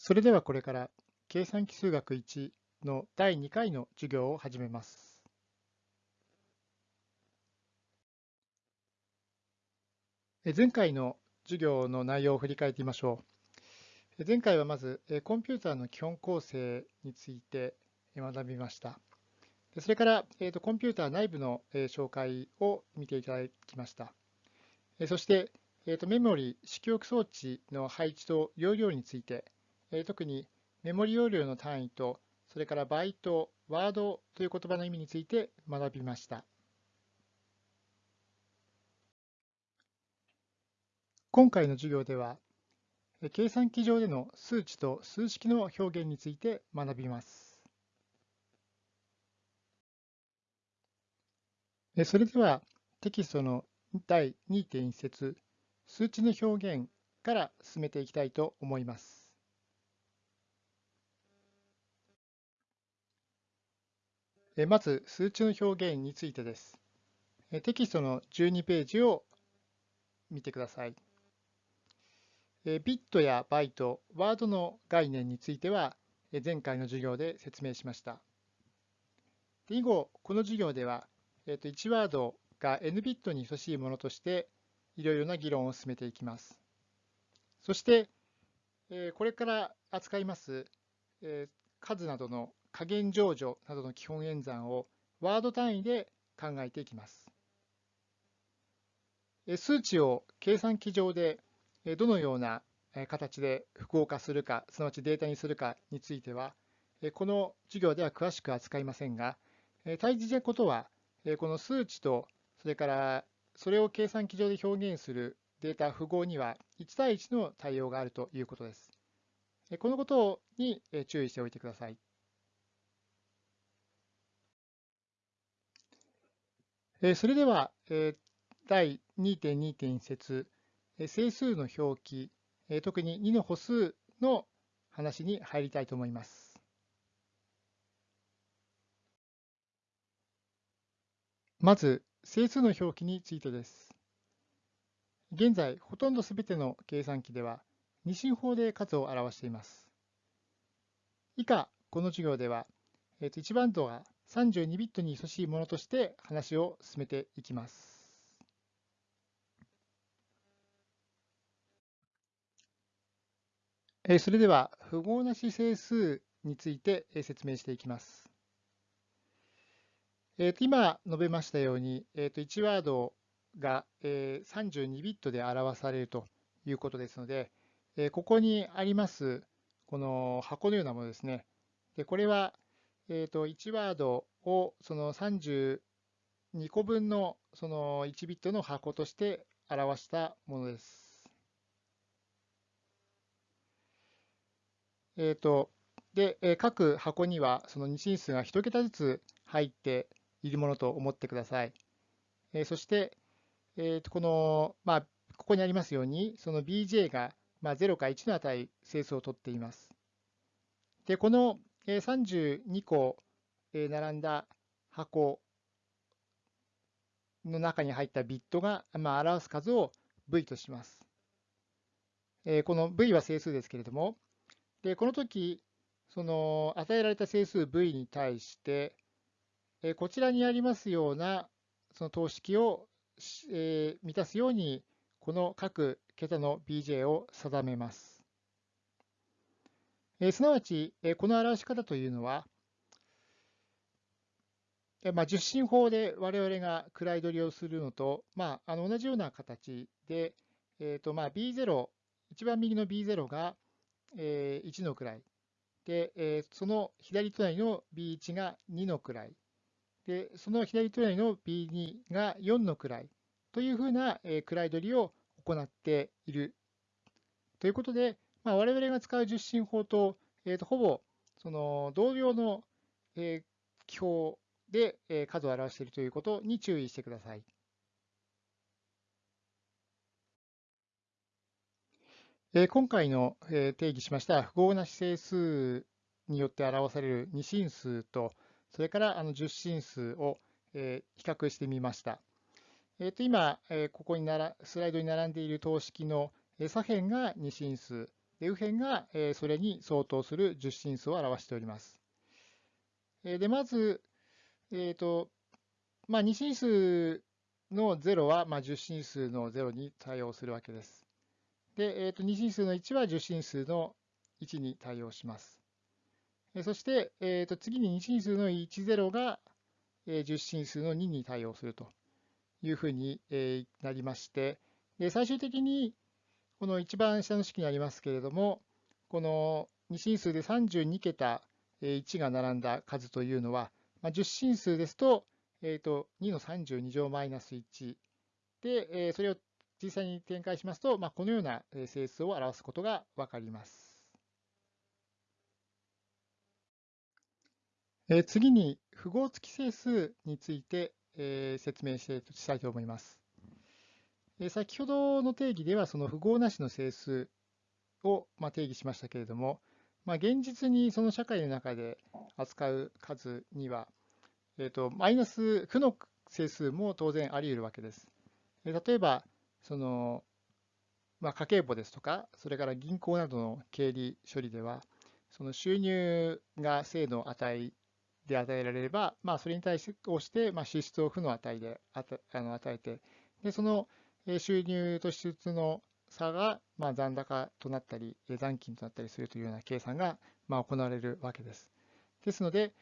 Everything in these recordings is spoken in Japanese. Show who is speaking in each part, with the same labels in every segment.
Speaker 1: それではこれから計算機数学1の第2回の授業を始めます。前回の授業の内容を振り返ってみましょう。前回はまずコンピューターの基本構成について学びました。それからコンピューター内部の紹介を見ていただきました。そしてメモリ、式記憶装置の配置と容量についてえ特にメモリ容量の単位と、それからバイト、ワードという言葉の意味について学びました。今回の授業では、計算機上での数値と数式の表現について学びます。それではテキストの第2.1節数値の表現から進めていきたいと思います。まず、数値の表現についてです。テキストの12ページを見てください。ビットやバイト、ワードの概念については、前回の授業で説明しました。以後、この授業では、1ワードが n ビットに等しいものとして、いろいろな議論を進めていきます。そして、これから扱います数などの加減乗除などの基本演算をワード単位で考えていきます。数値を計算機上でどのような形で複合化するか、すなわちデータにするかについては、この授業では詳しく扱いませんが、大事なことは、この数値と、それからそれを計算機上で表現するデータ符号には1対1の対応があるということです。このことに注意しておいてください。それでは、第2.2.1節、整数の表記、特に2の歩数の話に入りたいと思います。まず、整数の表記についてです。現在、ほとんどすべての計算機では、二進法で数を表しています。以下、この授業では、1番度が32ビットに等しいものとして話を進めていきます。それでは、符号なし整数について説明していきます。えー、と今述べましたように、えー、と1ワードが32ビットで表されるということですので、ここにありますこの箱のようなものですね。でこれはえー、と1ワードをその32個分のその1ビットの箱として表したものです。えー、とで各箱にはその二進数が1桁ずつ入っているものと思ってください。えー、そして、えー、とこの、まあ、ここにありますように、その bj が、まあ、0か1の値整数を取っています。で、この32個並んだ箱の中に入ったビットが、まあ、表す数を v とします。この v は整数ですけれども、でこの時その与えられた整数 v に対して、こちらにありますようなその等式を満たすように、この各桁の bj を定めます。えすなわち、えこの表し方というのは、えまあ、十進法で我々が位取りをするのと、まあ、あの同じような形で、えーとまあ、B0、一番右の B0 が、えー、1の位で、えー、その左隣の B1 が2の位で、その左隣の B2 が4の位というふうな、えー、位取りを行っている。ということで、まあ、我々が使う十進法と,、えー、とほぼその同様の、えー、記法で、えー、数を表しているということに注意してください。えー、今回の、えー、定義しました符号なし整数によって表される二進数と、それからあの十進数を、えー、比較してみました。えー、と今、えー、ここにならスライドに並んでいる等式の左辺が二進数、で右辺がそれに相当する十進数を表しております。でまず、えーとまあ、二進数の0は、まあ、十進数の0に対応するわけです。で、えー、と二進数の1は十進数の1に対応します。そして、えー、と次に二進数の10が、えー、十進数の2に対応するというふうに、え、なりまして、で最終的にこの一番下の式にありますけれども、この二進数で32桁1が並んだ数というのは、まあ、10進数ですと、えー、と2の32乗マイナス1で、えー、それを実際に展開しますと、まあ、このような整数を表すことがわかります。えー、次に符号付き整数について、えー、説明したいと思います。先ほどの定義ではその符号なしの整数を、ま定義しましたけれども、まあ、現実にその社会の中で扱う数には、えーと、マイナス負の整数も当然あり得るわけです。例えば、そのまあ、家計簿ですとか、それから銀行などの経理処理では、その収入が正の値で与えられれば、まあ、それに対して、まあ、支出を負の値であの与えて、でその収入と支出の差が、まあ、残高となったり、残金となったりするというような計算が、まあ、行われるわけです。ですので、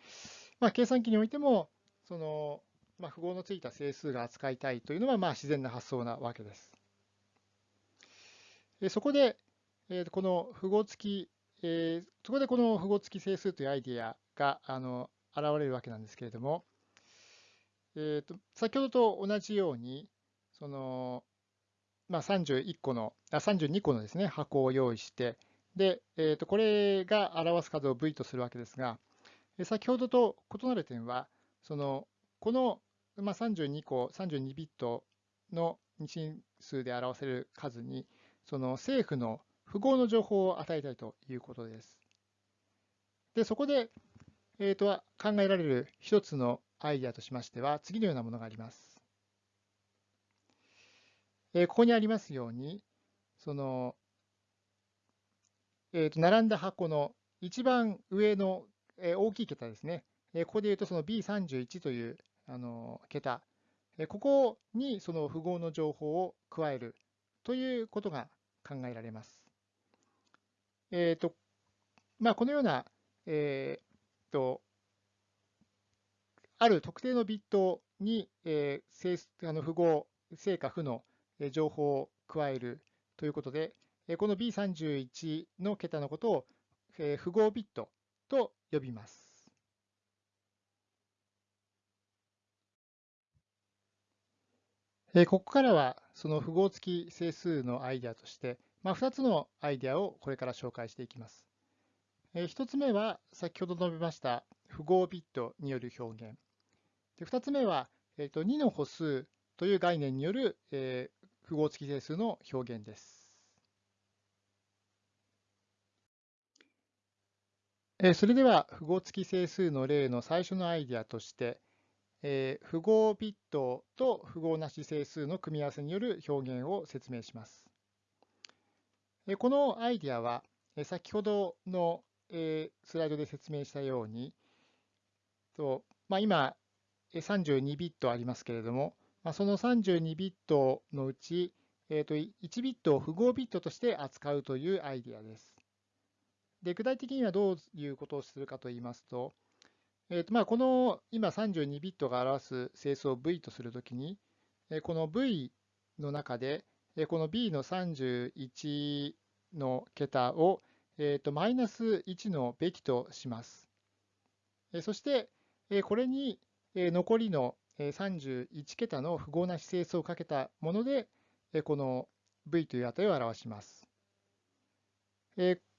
Speaker 1: ま、計算機においても、その、まあ、符号のついた整数が扱いたいというのは、まあ、自然な発想なわけです。そこで、この符号付き、そこでこの符号付き整数というアイディアがあの現れるわけなんですけれども、えーと、先ほどと同じように、そのまあ、31個の、あ32個のですね、箱を用意して、で、えー、とこれが表す数を V とするわけですが、先ほどと異なる点は、そのこの、まあ、32個、32ビットの二進数で表せる数に、その政府の符号の情報を与えたいということです。で、そこで、えー、と考えられる一つのアイデアとしましては、次のようなものがあります。えここにありますように、その、えー、と並んだ箱の一番上の、え大きい桁ですね。えここで言うとその B31 というあの桁、えここにその符号の情報を加えるということが考えられます。えーとまあ、このような、えーと、ある特定のビットに、えー、あの符号、正か負の情報を加えるということで、この B31 の桁のことを符号ビットと呼びます。ここからはその符号付き整数のアイデアとして、まあ、2つのアイデアをこれから紹介していきます。1つ目は先ほど述べました符号ビットによる表現。2つ目は2の歩数という概念による符号付き整数の表現です。それでは符号付き整数の例の最初のアイデアとして、符号ビットと符号なし整数の組み合わせによる表現を説明します。えこのアイデアはえ先ほどのえスライドで説明したように、とまあ、今32ビットありますけれども、まあ、その32ビットのうち、えー、と1ビットを符号ビットとして扱うというアイディアです。で具体的にはどういうことをするかといいますと、えーとまあ、この今32ビットが表す整数を V とするときに、この V の中で、この B の31の桁を、えー、とマイナス1のべきとします。そして、これに残りの31桁の符号なし整数をかけたもので、この v という値を表します。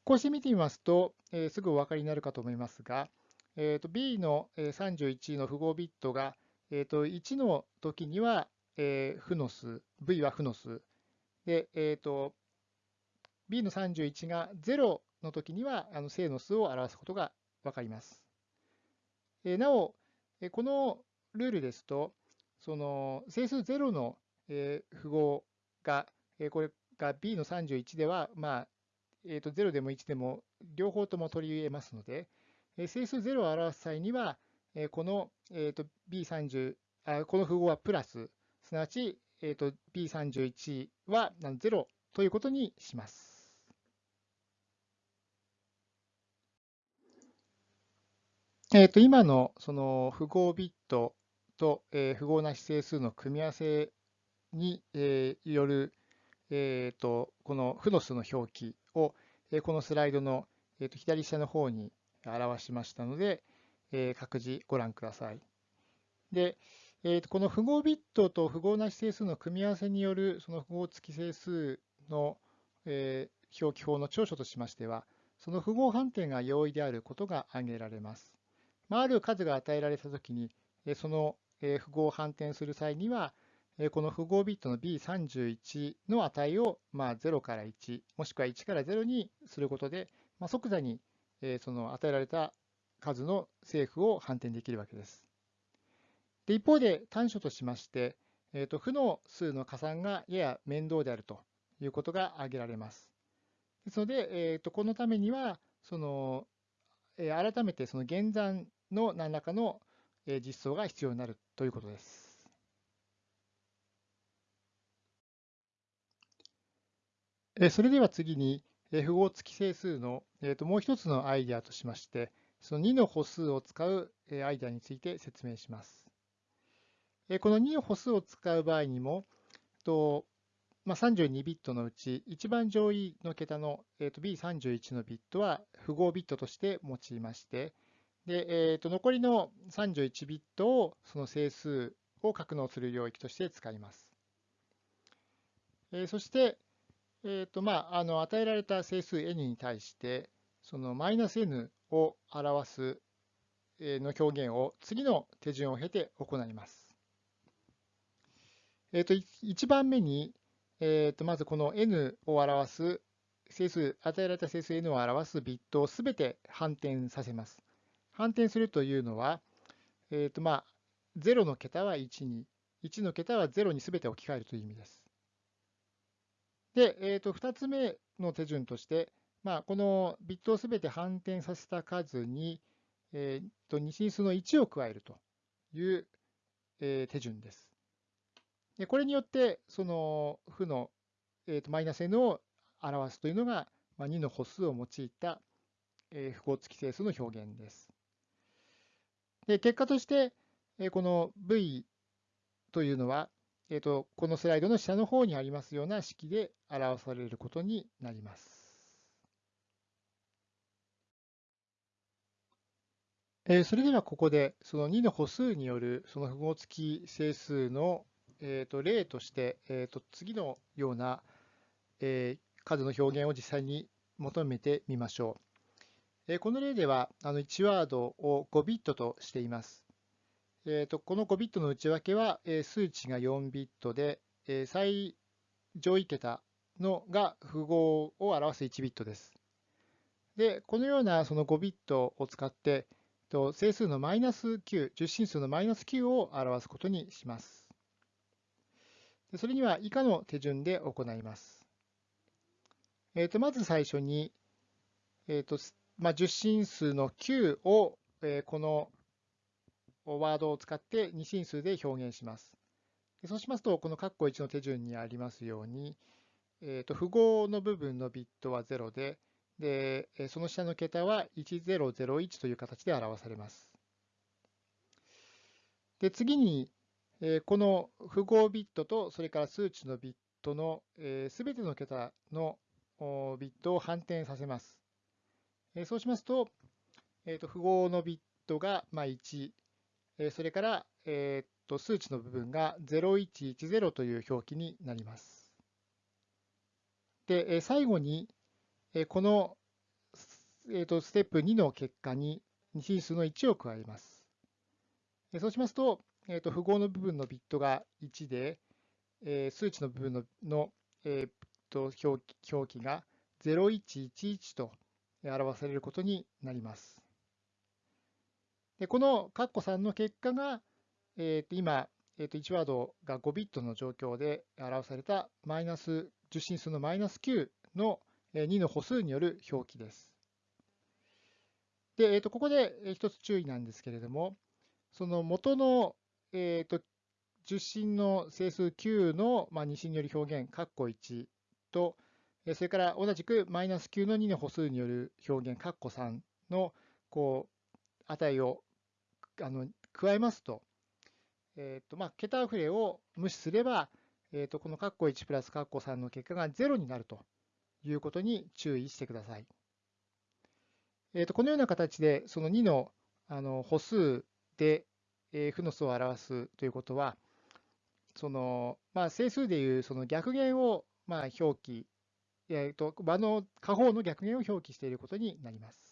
Speaker 1: こうして見てみますと、すぐお分かりになるかと思いますが、b の31の符号ビットが1の時には負の数、v は負の数。で、b の31が0の時には正の数を表すことが分かります。なお、このルールですと、その整数0の、符号が、これが b の31では、まあえー、と0でも1でも両方とも取り入れますので、え整数0を表す際には、えこの、えー、と B30 あ、この符号はプラス、すなわち、えー、と B31 は0ということにします。えー、と今のその符号ビットと、えー、符号なし整数の組み合わせに、えー、よる、えー、とこの負の数の表記を、えー、このスライドの、えー、と左下の方に表しましたので、えー、各自ご覧ください。で、えー、とこの符号ビットと符号なし整数の組み合わせによるその符号付き整数の、えー、表記法の長所としましては、その符号判定が容易であることが挙げられます。まあ、ある数が与えられたときに、その符号を反転する際には、この符号ビットの B31 の値をまあ0から1、もしくは1から0にすることで、まあ、即座にその与えられた数の正負を反転できるわけです。で一方で短所としまして、えー、と負の数の加算がやや面倒であるということが挙げられます。ですので、えー、とこのためには、そのえ改めてその減算の何らかの実装が必要になるということです。それでは次に、符号付き整数のもう一つのアイデアとしまして、その2の歩数を使うアイデアについて説明します。この2の歩数を使う場合にも、まあ、32ビットのうち、一番上位の桁の、えー、と B31 のビットは符号ビットとして用いまして、でえー、と残りの31ビットをその整数を格納する領域として使います。えー、そして、えーとまあ、あの与えられた整数 n に対して、そのマイナス n を表すの表現を次の手順を経て行います。えー、と1番目に、えー、とまずこの n を表す整数、与えられた整数 n を表すビットをすべて反転させます。反転するというのは、えーとまあ、0の桁は1に、1の桁は0にすべて置き換えるという意味です。で、えー、と2つ目の手順として、まあ、このビットをすべて反転させた数に、えー、と二進数の1を加えるという、えー、手順です。でこれによって、その負の、えー、とマイナス n を表すというのが、まあ、2の歩数を用いた、えー、符号付き整数の表現です。で結果として、え、この v というのは、えーと、このスライドの下の方にありますような式で表されることになります。え、それではここでその2の歩数によるその符号付き整数のえー、と例として、えー、と次のような、え、数の表現を実際に求めてみましょう。この例ではあの1ワードを5ビットとしています。えー、とこの5ビットの内訳は、数値が4ビットで、最上位桁のが符号を表す1ビットです。で、このようなその5ビットを使って、整数のマイナス9、十進数のマイナス9を表すことにします。それには以下の手順で行います。えー、とまず最初に、えーとまあ、十進数の9を、えー、このワードを使って二進数で表現します。そうしますと、この括弧1の手順にありますように、えー、と符号の部分のビットは0で、でその下の桁は1001という形で表されます。で次に、この符号ビットとそれから数値のビットのすべての桁のビットを反転させます。えそうしますと、えー、と符号のビットがま1、えそれからえー、と数値の部分が0110という表記になります。で、え最後に、えこのえー、とステップ2の結果に二進数の1を加えます。えそうしますと、えー、と符号の部分のビットが1で、え、数値の部分の、えー、と表表記が0111と表されることになります。でこの括弧3の結果が、えー、と今、えー、と1ワードが5ビットの状況で表されたマイナス受信数のマイナス9の2の歩数による表記です。で、えー、とここで一つ注意なんですけれども、その元の、えー、と受信の整数9の、まあ、二進による表現、括弧1と、それから同じくマイナス9の2の歩数による表現、括弧3のこう値をあの加えますと、えーとまあ、桁溢れを無視すれば、えー、とこの括弧1プラス括弧3の結果が0になるということに注意してください。えー、とこのような形で、その2のあの歩数で、え、負の数を表すということは、そのまあ、整数でいうその逆弦をまあ表記、えー、と場の下方の逆弦を表記していることになります。